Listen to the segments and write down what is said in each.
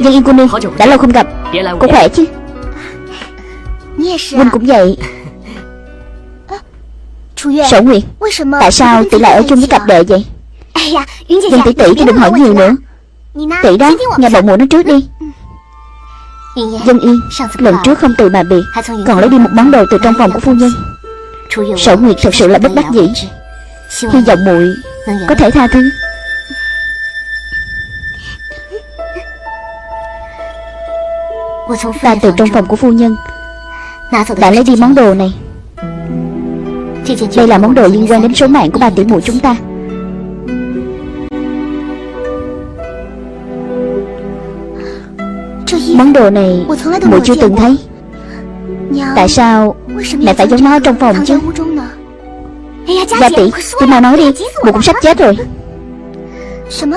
Dân Yên cô nương Đã lâu không gặp. Cô khỏe chứ? Huynh cũng vậy. Sở Nguyệt Tại sao tỷ lại ở chung với cặp đệ vậy? Dân tỷ tỷ chứ đừng hỏi nhiều nữa. Tỷ đó Nghe bọn mụ nói trước đi. Dân Yên Lần trước không từ mà biệt Còn lấy đi một món đồ từ trong phòng của phu nhân. Sở Nguyệt thật sự là bất đắc dĩ Hy vọng muội có thể tha thứ. Ta từ trong phòng của phu nhân. Đã lấy đi món đồ này. Đây là món đồ liên quan đến số mạng của ba tỷ muội chúng ta. Món đồ này muội chưa từng thấy. Tại sao mẹ phải giấu nó trong phòng chứ Gia tỷ Tôi mau nói đi Muội cũng sắp chết rồi.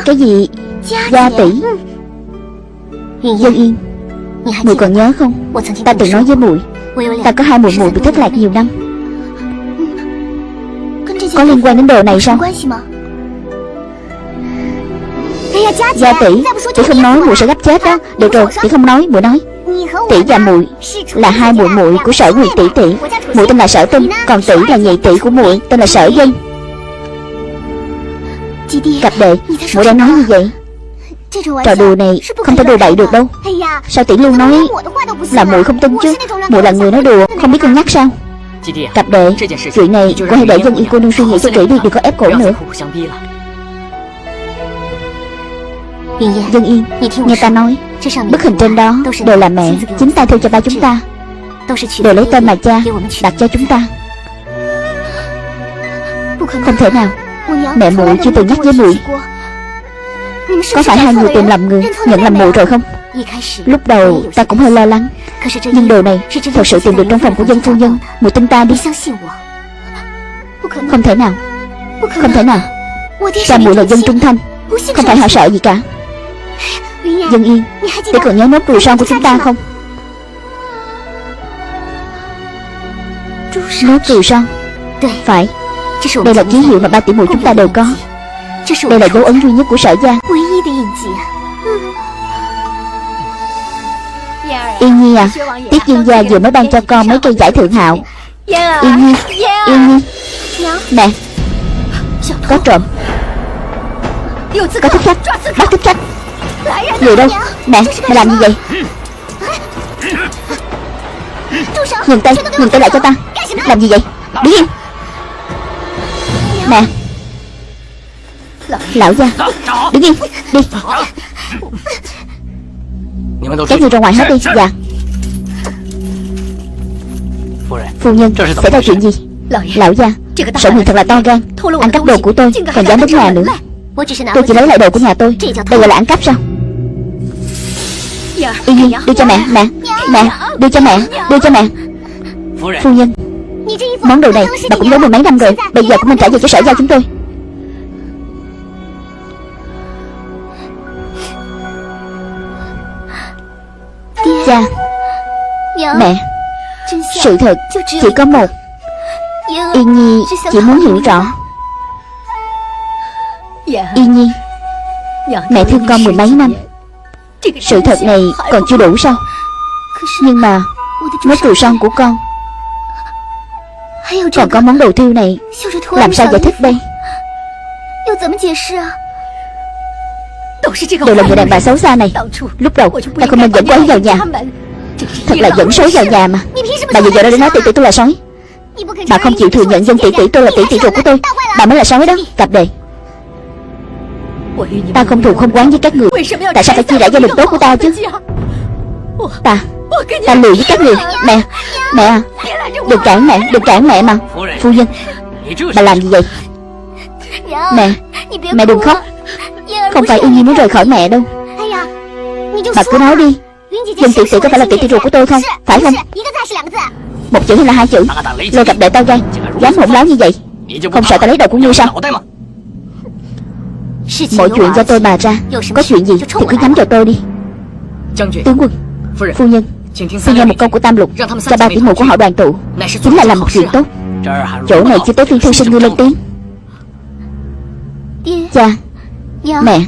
Cái gì? Gia tỷ. Dân Yên. Muội còn nhớ không? Ta từng nói với muội Ta có hai muội muội bị thất lạc nhiều năm. Có liên quan đến đồ này sao Gia tỷ Tỷ không nói muội sẽ gấp chết đó. Được rồi tỷ không nói muội nói. Tỷ và muội là hai muội muội của sở nguyệt tỷ tỷ. Muội tên là sở tinh Còn tỷ là nhị tỷ của muội tên là sở dân. Cặp đệ muội đang nói như vậy. Trò đùa này không thể đùa bậy được đâu. Sao tỷ luôn nói là muội không tin chứ? muội là người nói đùa không biết cân nhắc sao? Cặp đệ Chuyện này cô hãy để dân y cô nương suy nghĩ cho kỹ đi Đừng có ép cổ. nữa Dân Yên Nghe ta nói Bức hình trên đó Đều là mẹ Chính tay theo cho ba chúng ta. Đều lấy tên mà cha Đặt cho chúng ta. Không thể nào. Mẹ muội chưa từng nhắc với muội. Có phải hai người tìm lầm người Nhận lầm muội rồi không? Lúc đầu ta cũng hơi lo lắng Nhưng đồ này Thật sự tìm được trong phòng của dân phu nhân Muội tin ta đi. Không thể nào. Không thể nào. Cha muội là dân trung thanh. Không phải họ sợ gì cả Dân Yên Để còn nhớ nốt ruồi son của chúng ta không? Nốt ruồi son Phải. Đây là ký hiệu mà ba tỷ muội chúng ta đều có. Đây là dấu ấn duy nhất của sở gia. Yên Nhi à Tiết Dương gia vừa mới ban cho con mấy cây giải thượng hạo. Yên Nhi Yên Nhi. Mẹ Có trộm. Có thích khách. Bắt thích khách Người đâu? Mẹ Mẹ làm gì vậy? Ngừng tay Ngừng tay lại cho ta. Làm gì vậy? Đứng yên Mẹ Lão gia. Đứng yên Đi. Các người ra ngoài hết đi. Dạ. Phu nhân Xảy ra chuyện gì? Lão gia Sở người thật là to gan. Ăn cắp đồ của tôi, Còn dám đến nhà nữa. Tôi chỉ lấy lại đồ của nhà tôi. Đây gọi là ăn cắp sao? Yên Nhi đưa cho mẹ Mẹ Mẹ Đưa cho mẹ Đưa cho mẹ. Phu nhân Món đồ này bà cũng giấu mười mấy năm rồi. Bây giờ cũng nên trả về cho sở giao chúng tôi. Cha Mẹ Sự thật chỉ có một. Yên Nhi chỉ muốn hiểu rõ. Yên Nhi Mẹ thương con mười mấy năm sự thật này còn chưa đủ sao? Nhưng mà mấy ruồi son của con. Còn có món đồ thiêu này, Làm sao giải thích đây? Đều là người đàn bà xấu xa này. Lúc đầu, ta không nên dẫn cô ấy vào nhà. Thật là dẫn sói vào nhà mà. Bà vừa giờ đó để nói tỷ tỷ tôi là sói. Bà không chịu thừa nhận dân tỷ tỷ tôi là tỷ tỷ ruột của tôi. Bà mới là sói đó, Cặp đề. Ta không thù không quán với các người. Tại sao phải chia rẽ gia đình tốt của ta chứ? Ta Ta lừa với các người. Mẹ Mẹ à Đừng cản mẹ Đừng cản mẹ mà. Phu nhân Bà làm gì vậy? Mẹ Mẹ đừng khóc. Không phải Yên Nhi muốn rời khỏi mẹ đâu. Bà cứ nói đi. Dân tỷ tỷ có phải là tỷ tỷ ruột của tôi không? Phải không? Một chữ hay là hai chữ? Lôi cặp đệ tao gan Dám hỗn láo như vậy? Không sợ ta lấy đầu của ngươi sao Mọi chuyện do tôi bà ra Có chuyện gì thì cứ nhắm vào tôi đi。Tướng quân Phu nhân Xin nghe một câu của Tam Lục Cho ba tỷ muội của họ đoàn tụ Chính là làm một chuyện tốt。Chỗ này chưa tới phiên thư sinh ngươi lên tiếng Cha Mẹ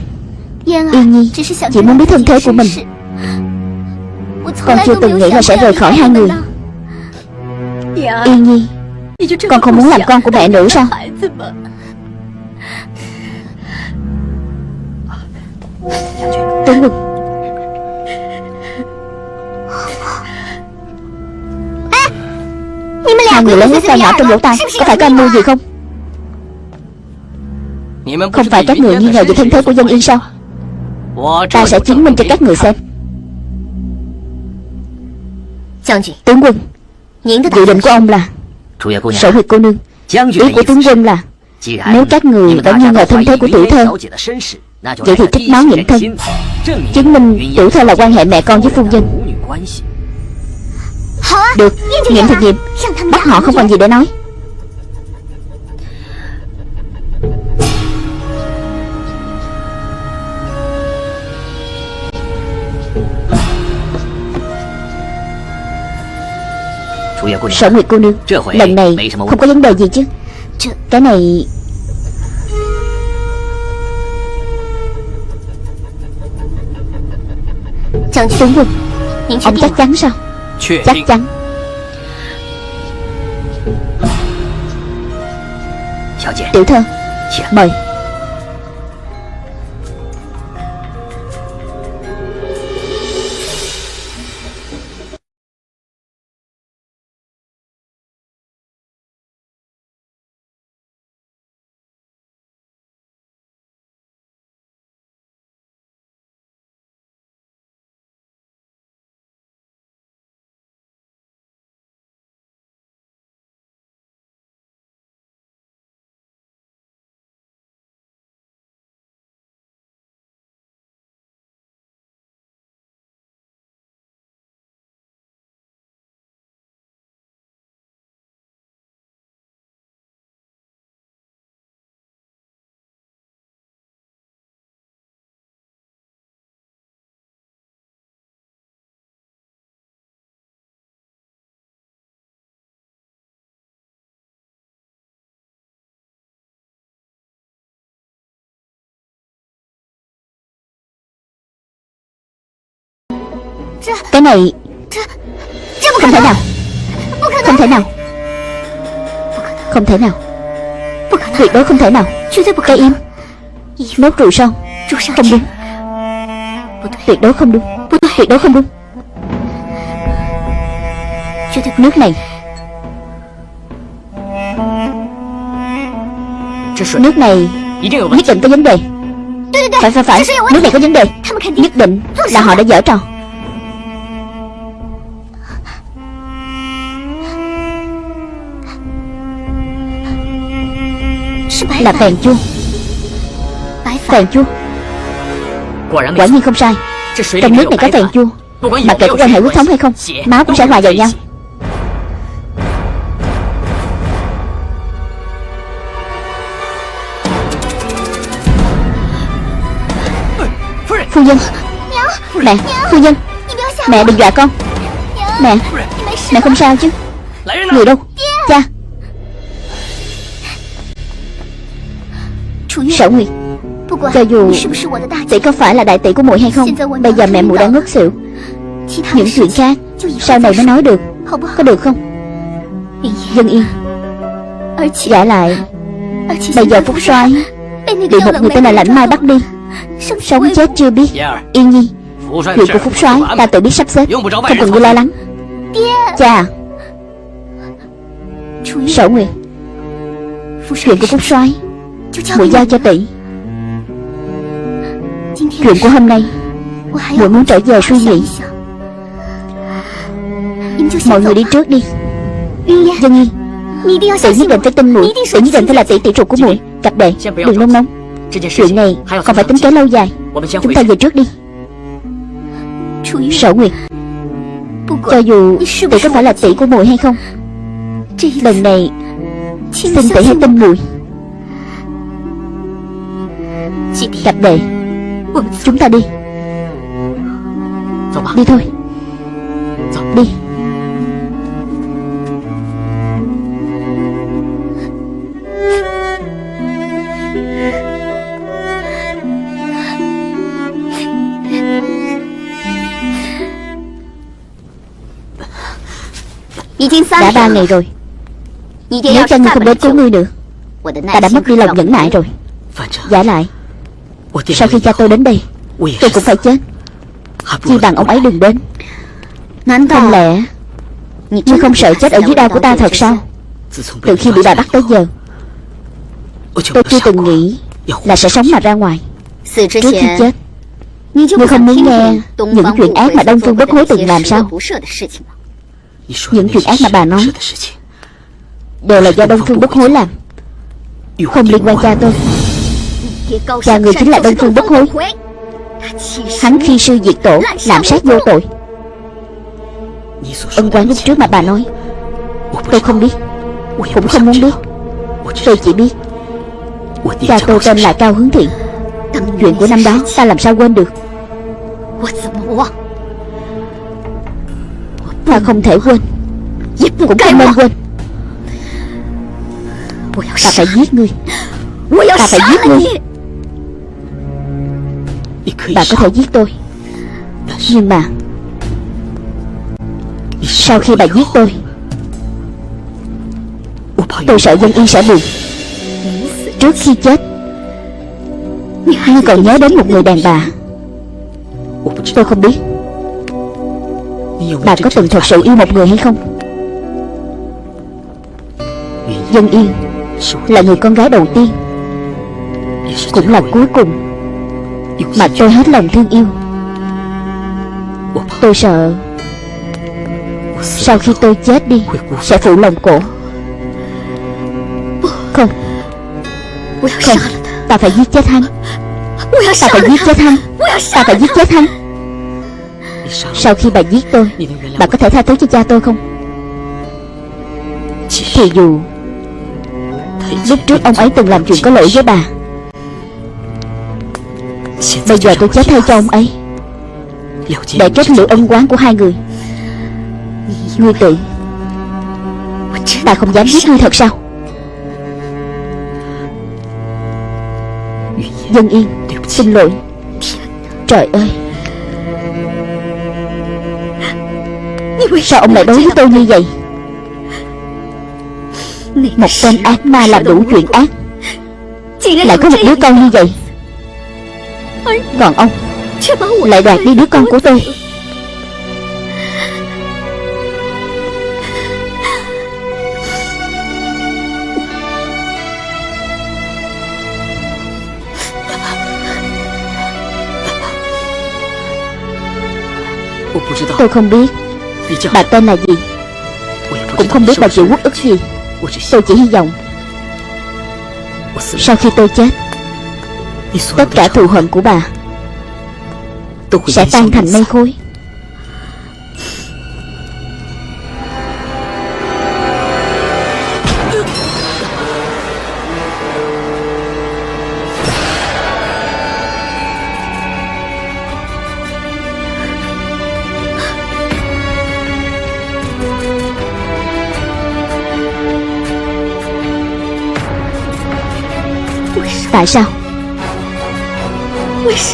Yên Nhi Chỉ muốn biết thân thế của mình。Con chưa từng nghĩ là sẽ rời khỏi hai người。Yên Nhi Con không muốn làm con của mẹ nữa sao Tướng quân Hai người lớn nhất tay nhỏ trong lỗ tai Có phải có âm mưu gì không? Không phải các người nghi ngờ về thân thế của dân yên sao? Ta sẽ chứng minh cho các người xem. Tướng quân. Dự định của ông là Sở huyệt cô nương. Ý của tướng quân là Nếu các người đã nghi ngờ thân thế của tiểu thơ Vậy thì trích máu nghiệm thân. Chứng minh tiểu thơ là quan hệ mẹ con với phu nhân. Được, nghiệm. Thì nghiệm Bắt họ không còn gì? để nói. Sở Nguyệt cô nương Lần này không có vấn đề gì chứ? Cái này Tướng quân Ông chắc chắn sao? Chắc chắn. Tiểu thơ Mời Cái này Không thể nào. Không thể nào. Không thể nào. Tuyệt đối không thể nào. Cái im. Nốt rượu son. Không đúng. Tuyệt đối không đúng. Tuyệt đối không đúng. Nước này. Nước này Nhất định có vấn đề. Phải phải phải. Nước này có vấn đề. Nhất định là họ đã dở trò Là phèn chua Phèn chua Quả nhiên không sai. Trong nước này có phèn chua Mặc kệ có quan hệ huyết thống hay không Máu cũng sẽ hòa vào nhau. Phu nhân. Mẹ Phu nhân. Mẹ đừng dọa con. Mẹ Mẹ không sao chứ. Người đâu? Cha Sở Nguyệt Cho dù tỷ có phải là đại tỷ của muội hay không Bây giờ mẹ muội đã ngất xỉu. Những chuyện khác Sau này mới nói được. Có được không? Dân yên. Giả lại. Bây giờ Phúc soái Bị một người tên là Lãnh Mai bắt đi. Sống chết chưa biết. Yên nhi. Chuyện của Phúc soái ta tự biết sắp xếp. Không cần ngươi lo lắng. Cha Sở Nguyệt. Chuyện của Phúc soái Muội giao cho tỷ. Chuyện của hôm nay Muội muốn trở về suy nghĩ. Mọi người đi trước đi. Dân Nhi Tỷ nhất định phải tin muội. Tỷ nhất định phải là tỷ tỷ ruột của muội. Cặp đệ Đừng nôn nóng. Chuyện này còn phải tính kế lâu dài. Chúng ta về trước đi. Sở Nguyệt Cho dù tỷ có phải là tỷ của muội hay không Lần này Xin tỷ hãy tin muội cặp đệ Chúng ta đi. Đi thôi. Đi. Đã ba ngày rồi. Nếu cha ngươi không đến cứu ngươi nữa Ta đã mất đi lòng nhẫn nại rồi. Giả lại. Sau khi cha tôi đến đây Tôi cũng phải chết. Chi bằng ông ấy đừng đến. Không lẽ Ngươi không sợ chết ở dưới đao của ta thật sao? Từ khi bị bà bắt tới giờ Tôi chưa từng nghĩ Là sẽ sống mà ra ngoài Trước khi chết. Ngươi không muốn nghe Những chuyện ác mà Đông Phương Bất Hối từng làm sao? Những chuyện ác mà bà nói Đều là do Đông Phương Bất Hối làm. Không liên quan cha tôi Cha người chính là Đông Phương Bất Hối. Hắn khi sư diệt tổ Làm sát vô tội. Ân quán lúc trước mà bà nói Tôi không biết Cũng không muốn biết. Tôi chỉ biết Cha tôi tên là Cao Hướng Thiện. Chuyện của năm đó ta làm sao quên được? Ta không thể quên Cũng không nên quên. Ta phải giết ngươi. Ta phải giết ngươi Bà có thể giết tôi. Nhưng mà Sau khi bà giết tôi Tôi sợ dân y sẽ buồn. Trước khi chết Ngươi còn nhớ đến một người đàn bà. Tôi không biết. Bà có từng thật sự yêu một người hay không? Dân Yên Là người con gái đầu tiên Cũng là cuối cùng mà tôi hết lòng thương yêu. Tôi sợ Sau khi tôi chết đi, Sẽ phụ lòng cổ. Không. Không, Ta phải giết chết hắn. Ta phải giết chết hắn. Ta phải giết chết hắn. Sau khi bà giết tôi, Bà có thể tha thứ cho cha tôi không? Thì dù Lúc trước ông ấy từng làm chuyện có lỗi với bà Bây giờ tôi chết thay cho ông ấy. Để kết liễu ân quán của hai người. Ngươi tự Ta không dám giết ngươi thật sao? Dân Yên Xin lỗi. Trời ơi. Sao ông lại đối với tôi như vậy? Một tên ác ma làm đủ chuyện ác. Lại có một đứa con như vậy còn ông. Lại đoạt đi đứa con của tôi. Tôi không biết Bà tên là gì. Cũng không biết bà chịu quốc ức gì. Tôi chỉ hy vọng Sau khi tôi chết Tất cả thù hận của bà Sẽ tan thành mây khối Tại sao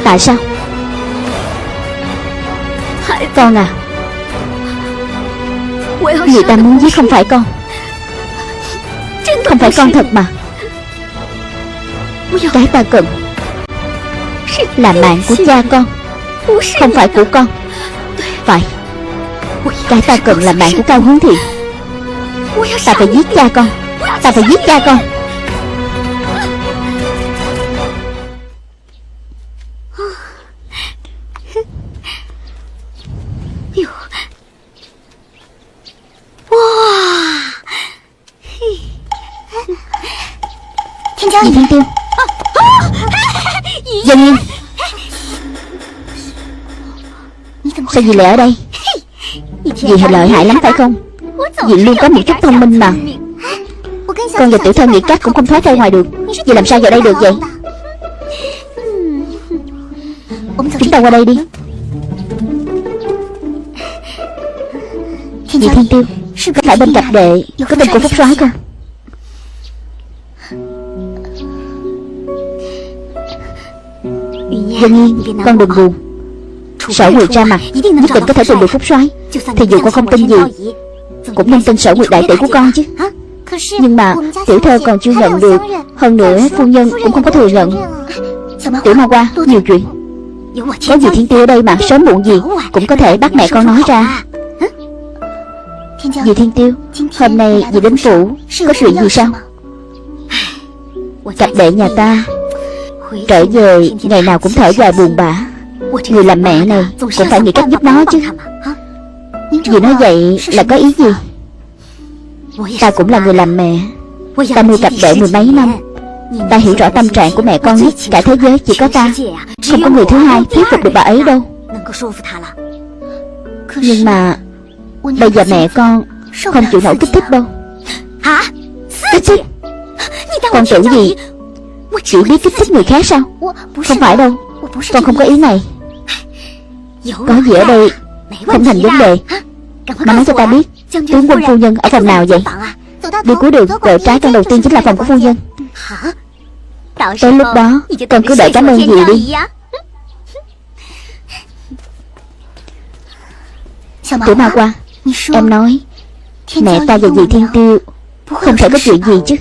Tại sao? Con à. Người ta muốn giết không phải con. Không phải con thật mà. Cái ta cần Là mạng của cha con Không phải của con. Phải. Cái ta cần là mạng của Cao Hướng Thiện Ta phải giết cha con. Ta phải giết cha con Dì Thiên Tiêu Dân Yên Sao dì lại ở đây? Dì thì lợi hại lắm phải không? Dì luôn có một chút thông minh mà. Con và tiểu thơ nghĩ cách cũng không thoát ra ngoài được. Dì làm sao vào đây được vậy? Chúng ta qua đây đi. Dì Thiên Tiêu phải bên cạnh đệ Có tên của Phúc soái không Dân Yên Con đừng buồn. Sở Nguyệt ra mặt Nhất định có thể tìm được Phúc soái. Thì dù con không tin gì Cũng nên tin. sở nguyệt đại tỷ của con chứ. Nhưng mà tiểu thơ còn chưa nhận được. Hơn nữa phu nhân cũng không có thừa nhận. Tiểu ma qua nhiều chuyện. Có gì thiên tiêu ở đây mà Sớm muộn gì cũng có thể bắt mẹ con nói ra. Dì Thiên Tiêu. Hôm nay dì đến phủ Có chuyện gì sao? Cặp đệ nhà ta Trở về ngày nào cũng thở dài buồn bã. Người làm mẹ này Cũng phải nghĩ cách giúp nó chứ. Dì nói vậy là có ý gì? Ta cũng là người làm mẹ. Ta nuôi cặp đệ mười mấy năm. Ta hiểu rõ tâm trạng của mẹ con nhất. Cả thế giới chỉ có ta. Không có người thứ hai thuyết phục được bà ấy đâu. Nhưng mà Bây giờ mẹ con Không chịu nổi kích thích đâu. Kích thích? Con tưởng gì Chỉ biết kích thích người khác sao? Không phải đâu. Con không có ý này. Có gì ở đây Không thành vấn đề. Mà nói cho ta biết Tướng quân phu nhân ở phòng nào vậy? Đi cuối đường. Quẹo trái căn đầu tiên chính là phòng của phu nhân. Tới lúc đó Con cứ đợi cảm ơn gì đi. Tiểu ma qua Em nói Mẹ ta và dì Thiên Tiêu Không thể có chuyện gì chứ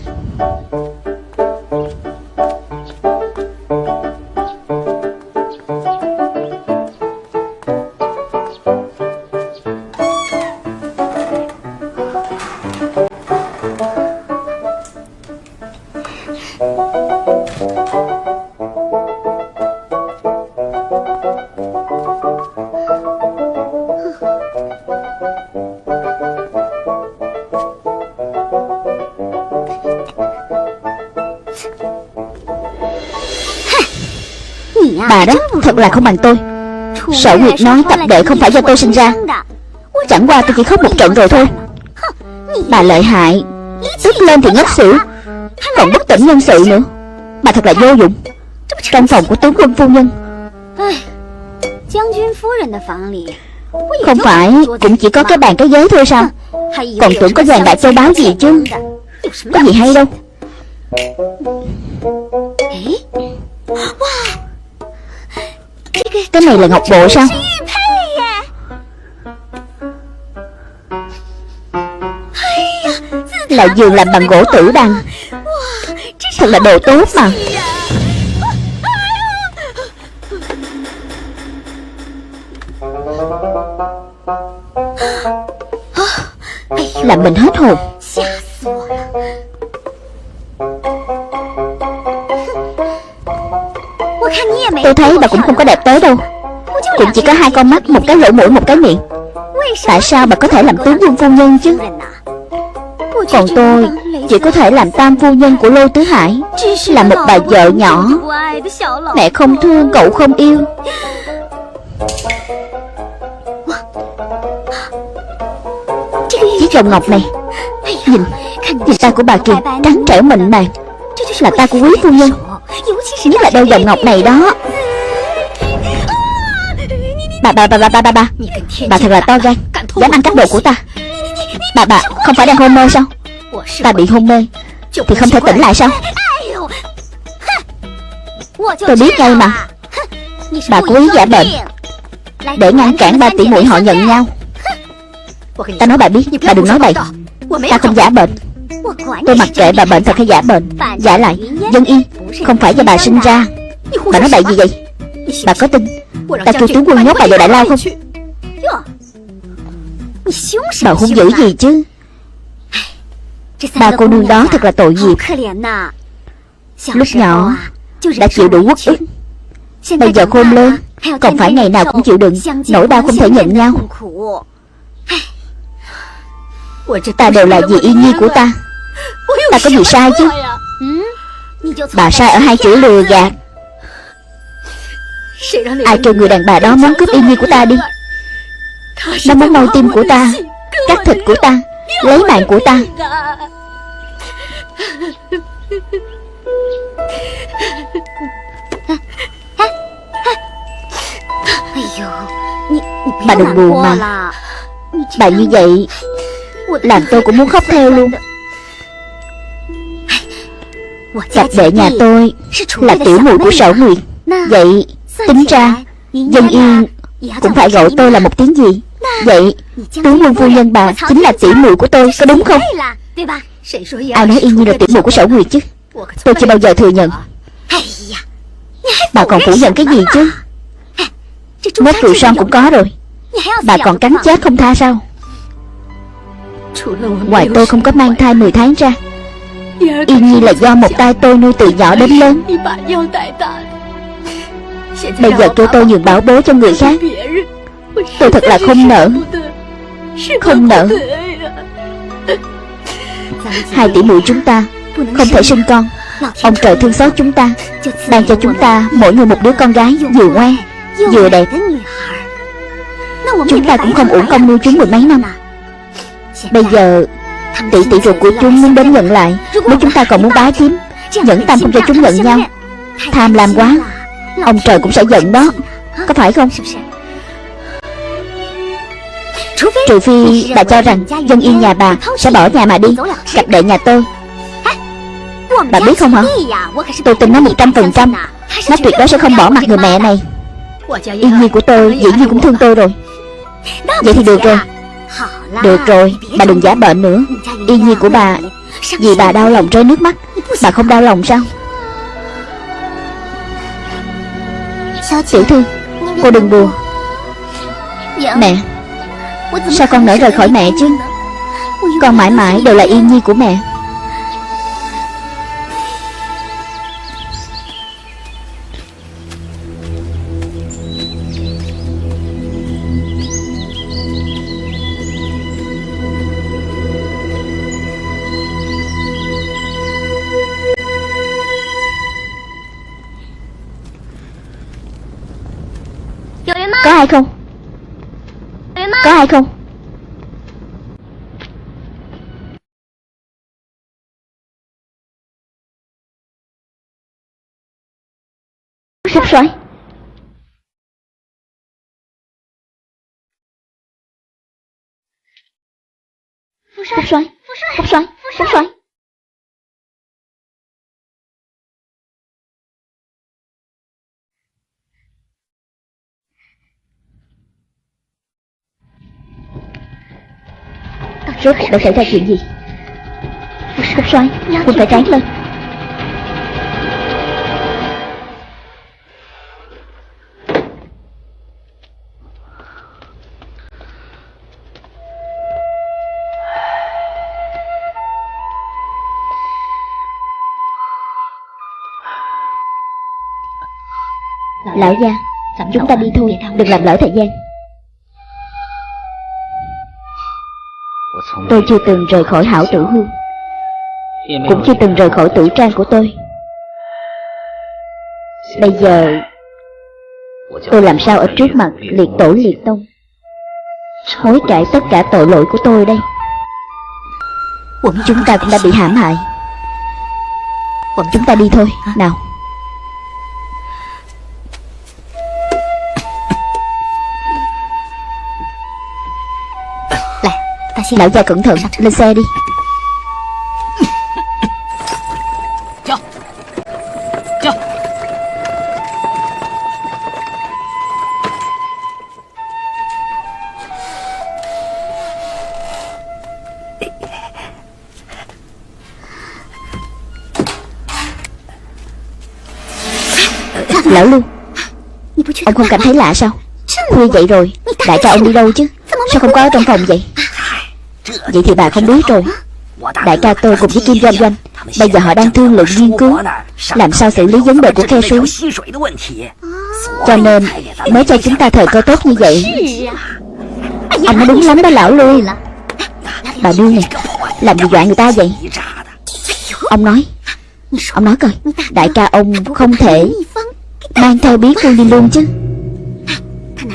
thật là không bằng tôi. Sở Nguyệt nói tập đệ không phải do tôi sinh ra. Chẳng qua tôi chỉ khóc một trận rồi thôi. Bà lợi hại Tức lên thì ngất xỉu. Còn bất tỉnh nhân sự nữa. Bà thật là vô dụng. Trong phòng của tướng quân phu nhân. Không phải Cũng chỉ có cái bàn cái ghế thôi sao? Còn tưởng có vàng đại châu báu gì chứ? Có gì hay đâu Cái này là ngọc bộ sao? Là giường làm bằng gỗ tử đằng. Thật là đồ tốt mà. Làm mình hết hồn Tôi thấy bà cũng không có đẹp tới đâu. Cũng chỉ có hai con mắt, một cái lỗ mũi, một cái miệng. Tại sao bà có thể làm tướng quân phu nhân chứ? Còn tôi Chỉ có thể làm tam phu nhân của Lô Tứ Hải Là một bà vợ nhỏ. Mẹ không thương, cậu không yêu. Chiếc vòng ngọc này Nhìn, nhìn tay của bà kìa Trắng trẻo mịn màng Là tay của quý phu nhân. Nhất là đôi vòng ngọc này đó. Bà bà bà bà bà bà bà. Bà thật là to gan Dám ăn cắp đồ của ta. Bà bà không phải đang hôn mê sao? Ta bị hôn mê. Thì không thể tỉnh lại sao? Tôi biết ngay mà. Bà cố ý giả bệnh. Để ngăn cản ba tỷ muội họ nhận nhau. Ta nói bà biết Bà đừng nói bậy Ta không giả bệnh. Tôi mặc kệ bà bệnh thật hay giả bệnh. Giả lại Dân y Không phải do bà sinh ra. Bà nói bậy gì vậy Bà có tin Ta kêu tướng quân nhốt bà vào đại lao không? Bà hung dữ gì chứ? Ba cô nương đó thật là tội nghiệp. Lúc nhỏ Đã chịu đủ quốc ức. Bây giờ khôn lớn Còn phải ngày nào cũng chịu đựng Nỗi đau không thể nhận nhau. Ta đều là vì yên nhi của ta. Ta có gì sai chứ? Bà sai ở hai chữ lừa gạt Ai kêu người đàn bà đó muốn cướp yên nhi của ta đi. Nó muốn mau tim của ta Cắt thịt của ta Lấy mạng của ta. Bà đừng buồn mà. Bà như vậy Làm tôi cũng muốn khóc theo luôn. Cặp đệ nhà tôi Là tiểu muội của sở nguyệt. Vậy tính ra Dân yên Cũng phải gọi tôi là một tiếng gì? Vậy Tướng quân phu nhân bà chính là tỷ muội của tôi Có đúng không? Ai nói yên như là tỷ muội của sở nguyệt chứ? Tôi chưa bao giờ thừa nhận. Bà còn phủ nhận cái gì chứ? Mốt rượu son cũng có rồi. Bà còn cắn chết không tha sao? Ngoài tôi không có mang thai 10 tháng ra. Yên Nhi là do một tay tôi nuôi từ nhỏ đến lớn Bây giờ kêu tôi nhường bảo bối cho người khác. Tôi thật là không nỡ. Không nỡ. Hai tỷ muội chúng ta Không thể sinh con. Ông trời thương xót chúng ta, Ban cho chúng ta mỗi người một đứa con gái Vừa ngoan Vừa đẹp. Chúng ta cũng không uổng công nuôi chúng mười mấy năm. Bây giờ Tỷ tỷ ruột của chúng muốn đến nhận lại, Nếu chúng ta còn muốn bá chiếm, Nhẫn tâm không cho chúng nhận nhau, Tham làm quá. Ông trời cũng sẽ giận đó. Có phải không? Trừ phi bà cho rằng Dân yên nhà bà sẽ bỏ nhà mà đi Cặp đệ nhà tôi. Bà biết không hả? Tôi tin nó một trăm phần trăm. Nó tuyệt đối sẽ không bỏ mặt người mẹ này. Yên nhi của tôi dĩ nhiên cũng thương tôi rồi. Vậy thì được rồi. Được rồi Bà đừng giả bệnh nữa. Yên nhi của bà Vì bà đau lòng rơi nước mắt. Bà không đau lòng sao Tiểu thư Cô đừng buồn. Mẹ Sao con nỡ rời khỏi mẹ chứ? Con mãi mãi đều là yên nhi của mẹ ai không? Có ai không? Phúc soái Phúc soái Phúc soái Phúc soái Rốt đã xảy ra chuyện gì? Phúc soái Quân phải tráng lên. Lão gia Chúng ta đi thôi Đừng làm lỡ thời gian Tôi chưa từng rời khỏi hảo tử hương. Cũng chưa từng rời khỏi tử trang của tôi. Bây giờ Tôi làm sao ở trước mặt liệt tổ liệt tông? Hối cải tất cả tội lỗi của tôi đây. Chúng ta cũng đã bị hãm hại. Chúng ta đi thôi. Nào Lão gia cẩn thận. Lên xe đi. Lão Lưu Ông không cảm thấy lạ sao? Khuya vậy rồi. Đại ca ông đi đâu chứ? Sao không có ở trong phòng vậy Vậy thì bà không biết rồi Đại ca tôi cùng với Kim Doanh Doanh, Bây giờ họ đang thương lượng nghiên cứu, Làm sao xử lý vấn đề của khe suối? Cho nên, Mới cho chúng ta thời cơ tốt như vậy. Anh nói đúng lắm đó lão lui Bà đi này, Làm gì dọa người ta vậy? Ông nói Ông nói coi, Đại ca ông không thể Mang theo bí phương đi luôn chứ.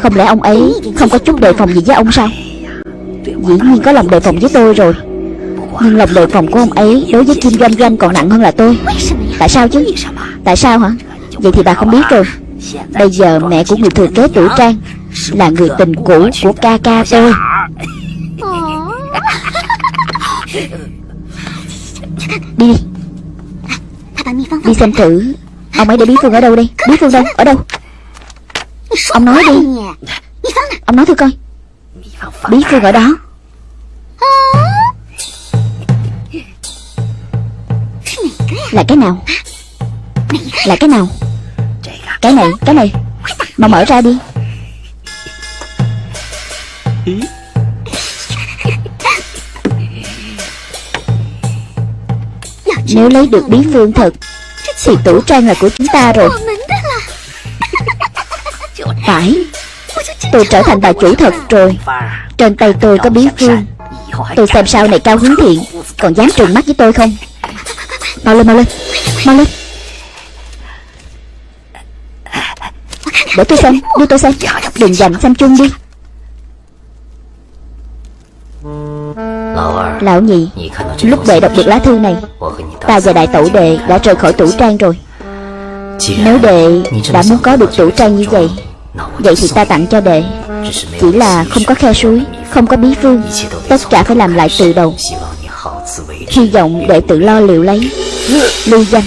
Không lẽ ông ấy Không có chút đề phòng gì với ông sao? Dĩ nhiên có lòng đề phòng với tôi rồi. Nhưng lòng đề phòng của ông ấy Đối với Kim Doanh Doanh còn nặng hơn là tôi. Tại sao chứ? Tại sao hả? Vậy thì bà không biết rồi. Bây giờ mẹ của người thừa kế tử trang Là người tình cũ của ca ca tôi. Đi. Đi xem thử Ông ấy để bí phương ở đâu đây? Bí phương đâu? Ở đâu? Ông nói đi. Ông nói thử coi. Bí phương ở đó. Là cái nào? Là cái nào? Cái này, cái này. Mà mở ra đi. Nếu lấy được bí phương thật Thì tủ trang là của chúng ta rồi. Phải. Tôi trở thành bà chủ thật rồi. Trên tay tôi có bí phương. Tôi xem sau này cao hướng thiện. Còn dám trừng mắt với tôi không? Mau lên mau lên. Mau lên. Để tôi xem Đưa tôi xem. Đừng dành xem chung đi. Lão nhị Lúc đệ đọc được lá thư này Ta và đại tẩu đệ đã rời khỏi tủ trang rồi. Nếu đệ đã muốn có được tủ trang như vậy Vậy thì ta tặng cho đệ. Chỉ là không có khe suối, Không có bí phương. Tất cả phải làm lại từ đầu. Hy vọng đệ tự lo liệu lấy. Lưu danh.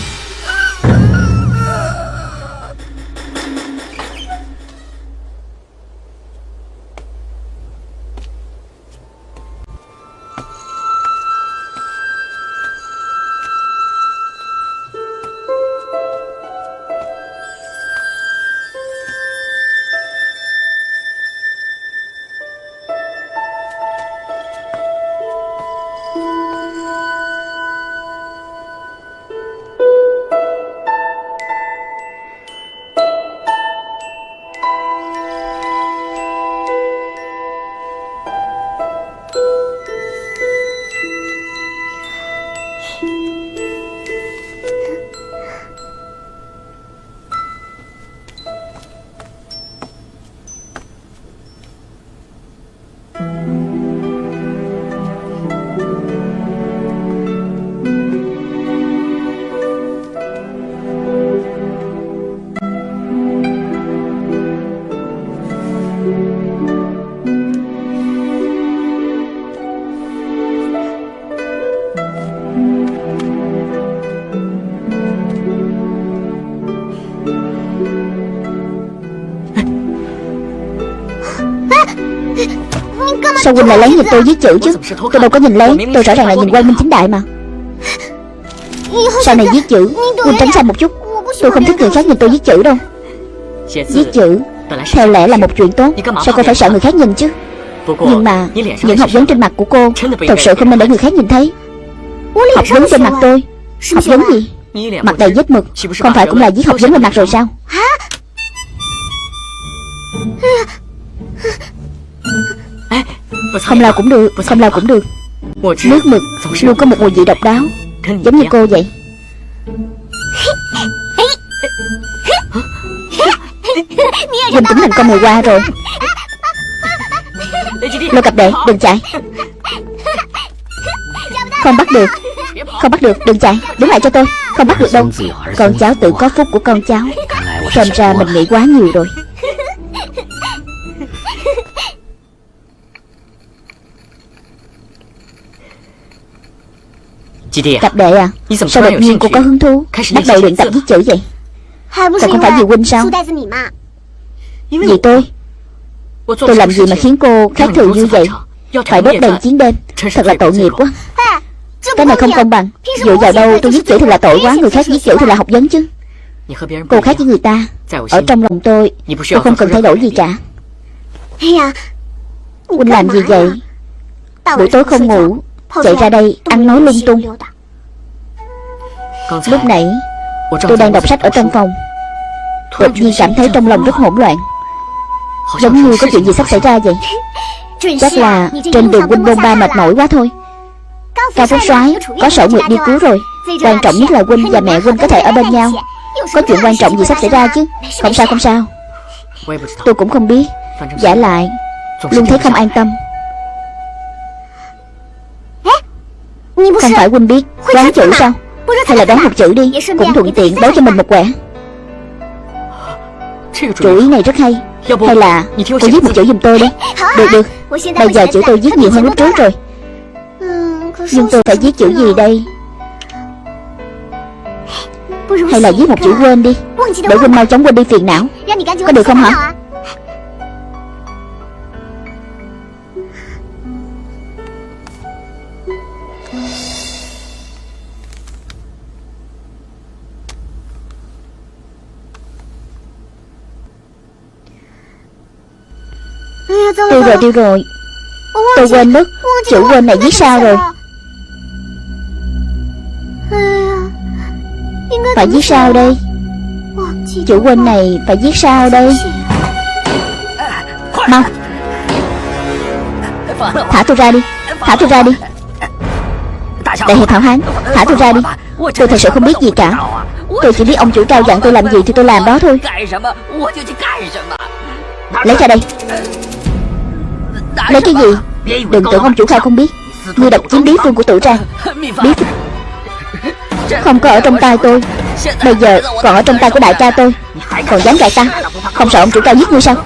Sao Huynh lại lén nhìn tôi viết chữ chứ? Tôi đâu có nhìn lén Tôi rõ ràng là nhìn quang minh chính đại mà. Sau này viết chữ, Huynh tránh xa một chút. Tôi không thích người khác nhìn tôi viết chữ đâu. Viết chữ Theo lẽ là một chuyện tốt. Sao cô phải sợ người khác nhìn chứ? Nhưng mà, Những học vấn trên mặt của cô Thật sự không nên để người khác nhìn thấy. Học vấn trên mặt tôi, Học vấn gì? Mặt đầy vết mực, Không phải cũng là viết học vấn lên mặt rồi sao? Không lau cũng được Không lau cũng được. Nước mực luôn có một mùi vị độc đáo Giống như cô vậy. Huynh cũng thành con mồi qua rồi. Lô cặp đệ đừng chạy. Không bắt được Không bắt được đừng chạy. Đứng lại cho tôi Không bắt được đâu. Con cháu tự có phúc của con cháu. Xem ra mình nghĩ quá nhiều rồi Cặp đệ à? Sao đột nhiên cô có hứng thú? Bắt đầu luyện tập viết chữ vậy? Còn không phải vì huynh sao? Vì tôi? Tôi làm gì mà khiến cô khác thường như vậy? Phải đốt đèn chiến đêm. Thật là tội nghiệp quá. Cái này không công bằng. Dựa vào đâu tôi viết chữ thì là tội quá Người khác viết chữ thì là học vấn chứ. Cô khác với người ta. Ở trong lòng tôi Tôi không cần thay đổi gì cả. Huynh làm gì vậy? Buổi tối không ngủ Chạy ra đây ăn nói lung tung. Lúc nãy Tôi đang đọc sách ở trong phòng. Đột nhiên cảm thấy trong lòng rất hỗn loạn. Giống như có chuyện gì sắp xảy ra vậy. Chắc là trên đường huynh bôn ba mệt mỏi quá thôi. Cao Phúc soái có sở nguyệt đi cứu rồi. Quan trọng nhất là huynh và mẹ huynh có thể ở bên nhau. Có chuyện quan trọng gì sắp xảy ra chứ? Không sao không sao. Tôi cũng không biết. Giả lại Luôn thấy không an tâm Không phải huynh biết Đoán chữ sao Hay là đoán một chữ đi Cũng thuận tiện đấu cho mình một quẻ Chủ ý này rất hay Hay là cô viết một chữ giùm tôi đi Được được Bây giờ chữ tôi viết nhiều hơn lúc trước rồi Nhưng tôi phải viết chữ gì đây Hay là viết một chữ quên đi Để quên mau chóng quên đi phiền não Có được không hả Tiêu rồi tiêu rồi Tôi quên mất. Chữ quên này viết sao rồi. Phải viết sao đây? Chữ quên này phải viết sao đây? Mau. Thả tôi ra đi. Thả tôi ra đi. Đại hiệp hảo hán Thả tôi ra đi. Tôi thật sự không biết gì cả. Tôi chỉ biết ông chủ cao dặn tôi làm gì thì tôi làm đó thôi. Lấy ra đây Lấy cái gì? Đừng tưởng ông chủ cao không biết. Ngươi độc chiếm bí phương của tử trang. Bí phương Không có ở trong tay tôi. Bây giờ còn ở trong tay của đại ca tôi. Còn dám gạt ta Không sợ ông chủ cao giết ngươi sao?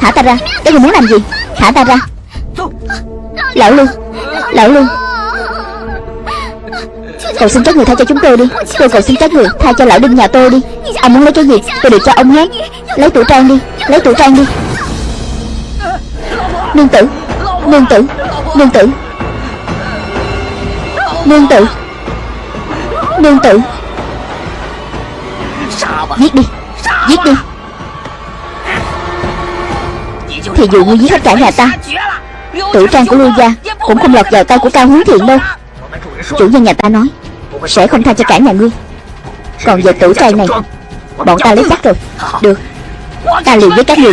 Thả ta ra. Các ngươi muốn làm gì? Thả ta ra. Lão Lương Lão Lương Cầu xin các người tha cho chúng tôi đi. Tôi cầu xin các người tha cho lão đinh nhà tôi đi. Ông muốn lấy cái gì? Tôi được cho ông hết Lấy tủ trang đi. Lấy tủ trang đi Nương tử. Nương tử. Nương tử. Nương tử. Nương tử. Giết đi. Giết đi. Thì dù ngươi giết hết cả nhà ta, Tử trang của Lưu Gia Cũng không lọt vào tay của Cao Hướng Thiện đâu. Chủ nhân nhà ta nói, Sẽ không tha cho cả nhà ngươi. Còn về tử trang này, Bọn ta lấy chắc rồi. Được. Ta liền với các người.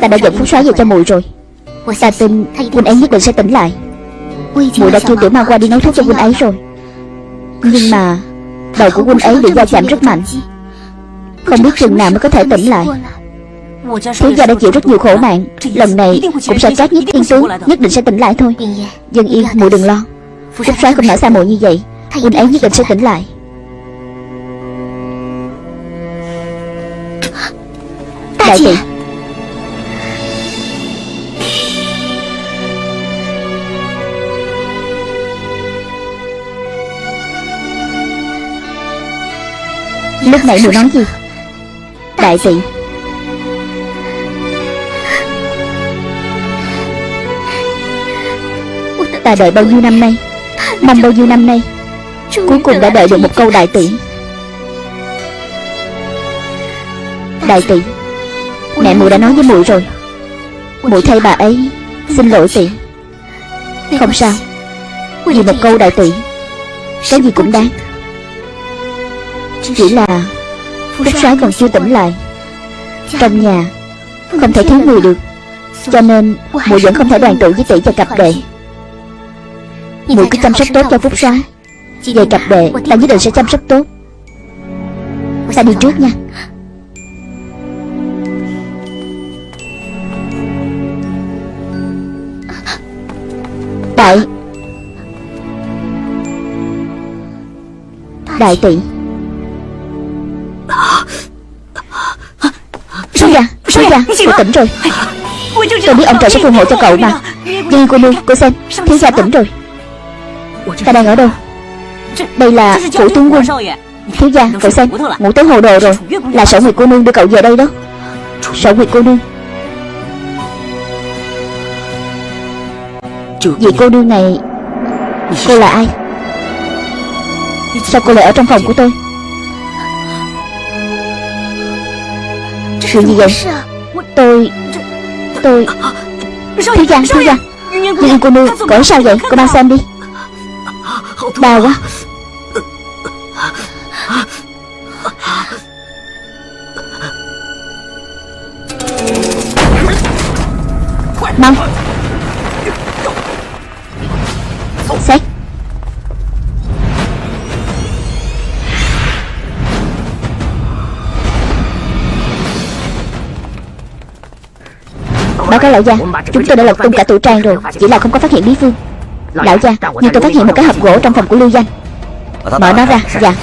Ta đã dẫn phúc soái về cho muội rồi. Ta tin huynh ấy nhất định sẽ tỉnh lại. Muội đã kêu tiểu ma qua đi nấu thuốc cho huynh ấy rồi. Nhưng mà Đầu của huynh ấy bị va chạm rất mạnh. Không biết chừng nào mới có thể tỉnh lại. Thiếu gia đã chịu rất nhiều khổ nạn. Lần này cũng sẽ trách nhất thiên tướng Nhất định sẽ tỉnh lại thôi. Dân yên muội đừng lo. Phúc soái không nở xa muội như vậy. Huynh ấy nhất định sẽ tỉnh lại. Đại tỷ Lúc nãy muội nói gì? Đại tỷ Ta đợi bao nhiêu năm nay? Mong bao nhiêu năm nay? Cuối cùng đã đợi được một câu đại tỷ. Đại tỷ Mẹ muội đã nói với muội rồi. Muội thay bà ấy Xin lỗi tỷ. Không sao. Vì một câu đại tỷ Cái gì cũng đáng chỉ là Phúc soái còn chưa tỉnh lại. Trong nhà, Không thể thiếu người được. Cho nên muội vẫn không thể đoàn tụ với tỷ và cặp đệ. Muội cứ chăm sóc tốt cho Phúc soái Về cặp đệ Ta nhất định sẽ chăm sóc tốt. Ta đi trước nha. Đại. Đại tỷ. Gia Cậu tỉnh rồi. Tôi biết ông trời sẽ phù hộ cho cậu mà. Nhưng cô nương Cô xem Thiếu gia tỉnh rồi. Ta đang ở đâu? Đây là phủ tướng quân. Thiếu gia Cậu xem Ngủ tới hồ đồ rồi. Là sở nguyệt cô nương đưa cậu về đây đó. Sở nguyệt cô nương. Vị cô nương này Cô là ai? Sao cô lại ở trong phòng của tôi? Chuyện gì vậy Tôi Tôi Thiếu gia Thiếu gia Nhưng cô nương Cỡ sao vậy? Cô mang xem đi. Đau quá. Mau. Cáo lão gia. Chúng tôi đã lật tung cả tủ trang rồi Chỉ là không có phát hiện bí phương. Lão gia Nhưng tôi phát hiện một cái hộp gỗ trong phòng của Lưu Danh. Mở nó ra. Dạ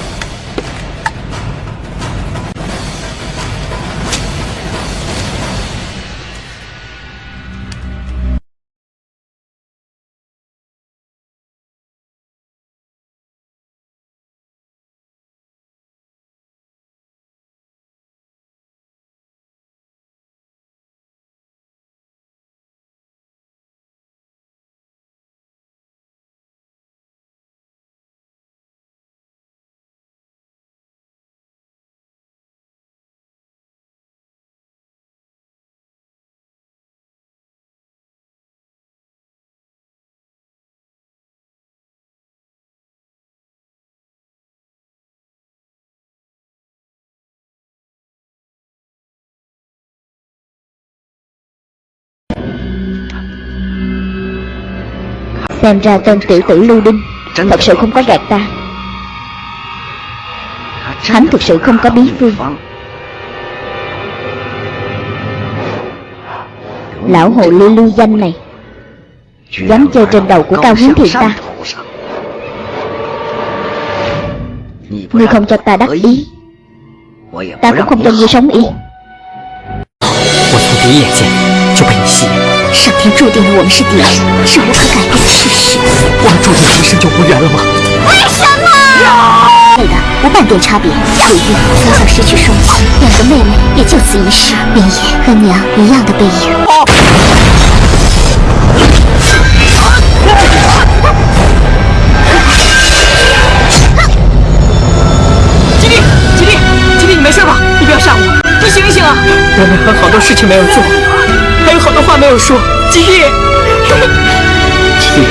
Xem ra tên tiểu tử Lưu Đinh Thật sự không có gạt ta Hắn thực sự không có bí phương Lão hồ ly lưu danh này Dám chơi trên đầu của Cao Hiến Thiện ta Ngươi không cho ta đắc ý Ta cũng không cho ngươi sống yên 我从第一眼见就被你吸引， 上天注定了我们是敌人，是无可改变的事实。我们注定今生就无缘了吗？为什么？妹的无半点差别。鲁豫从小失去双亲，两个妹妹也就此一世。明夜和娘一样的背影。吉利，吉利，吉利，你没事吧？你不要吓我，你醒一醒啊！我们还有好多事情没有做，还有话没有说。吉利，吉利，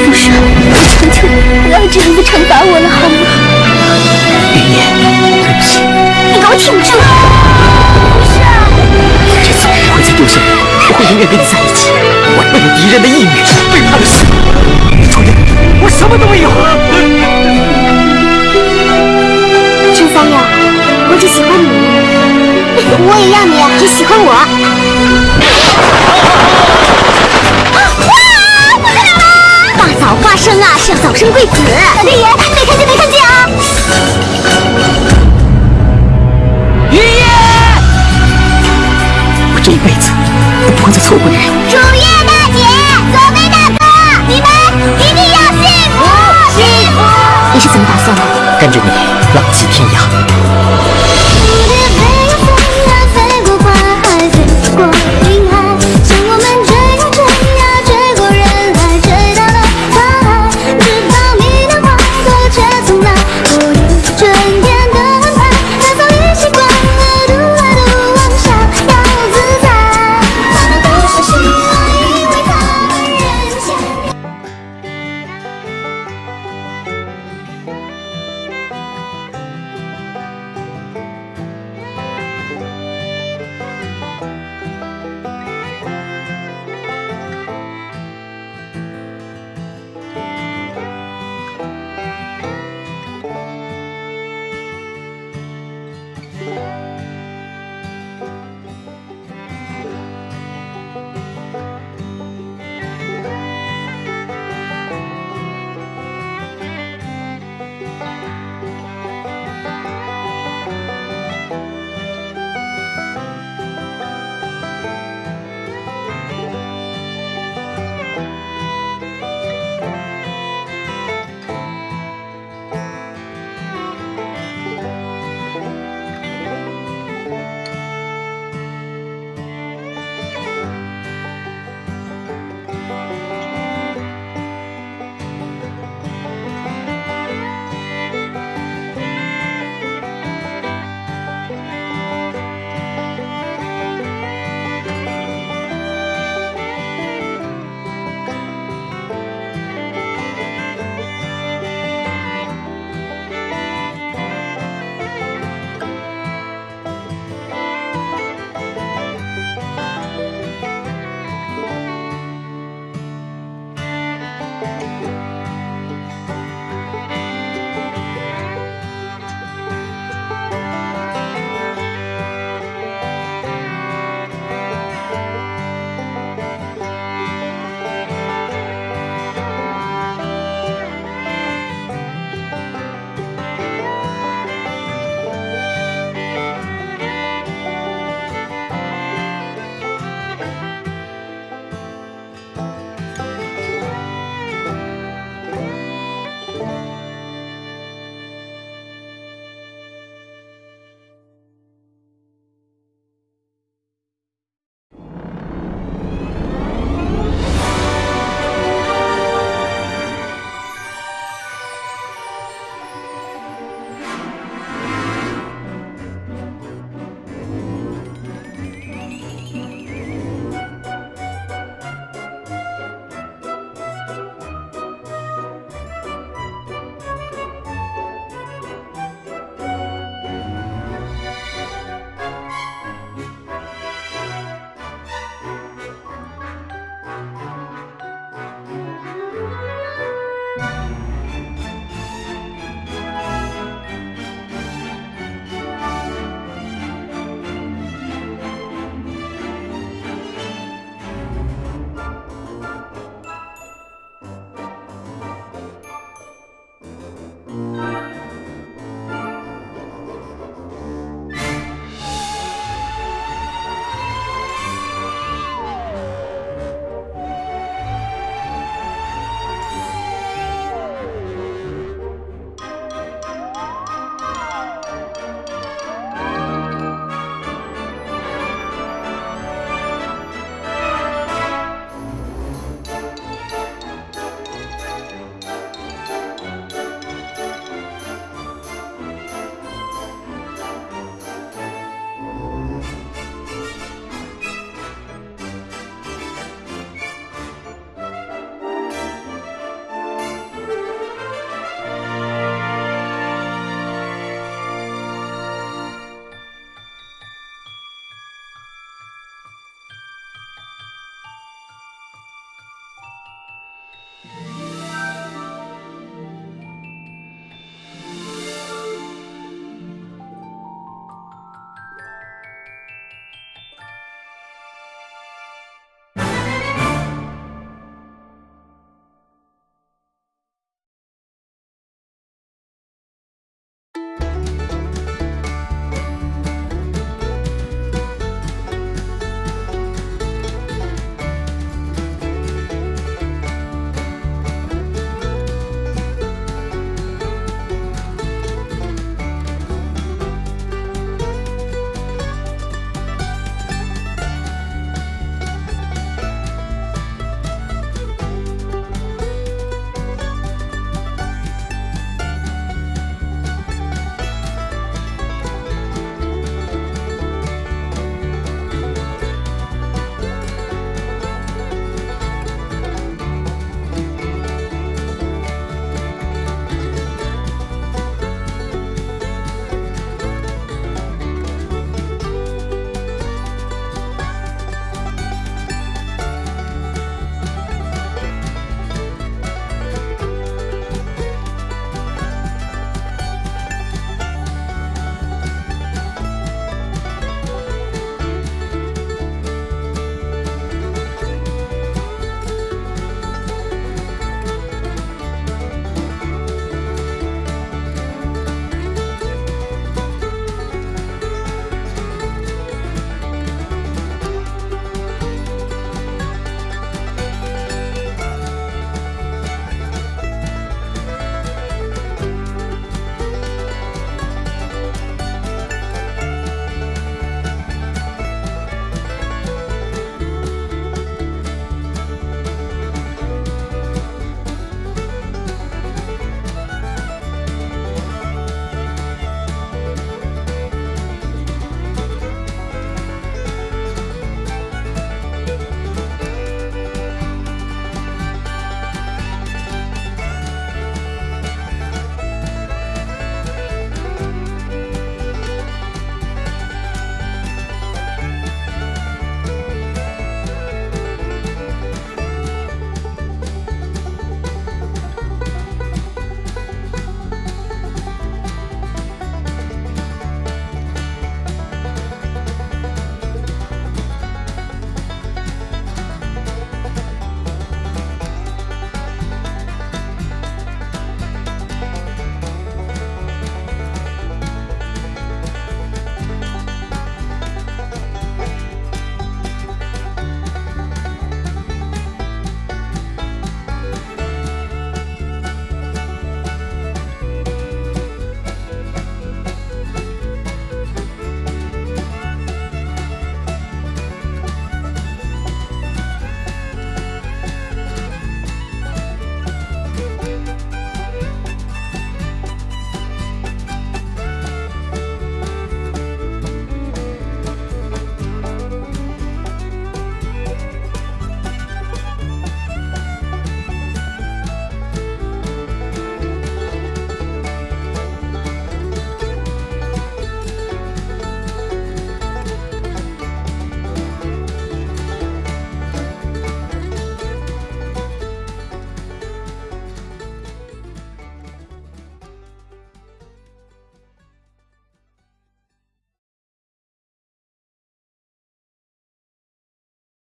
傅说，我求求你，不要这样子惩罚我了，好吗？云烟，对不起。你给我挺住！不是，这次我不会再丢下你，我会永远跟你在一起。我为了敌人的意女，背叛了师父。楚言，我什么都没有。陈三友，我只喜欢你，我也要你只喜欢我。大早发生啊，是要早生贵子。老天爷，没看见没看见啊！爷爷，我这一辈子都不会再错过你。楚月大姐，左飞大哥，你们一定要幸福幸福！你是怎么打算的？跟着你浪迹天涯。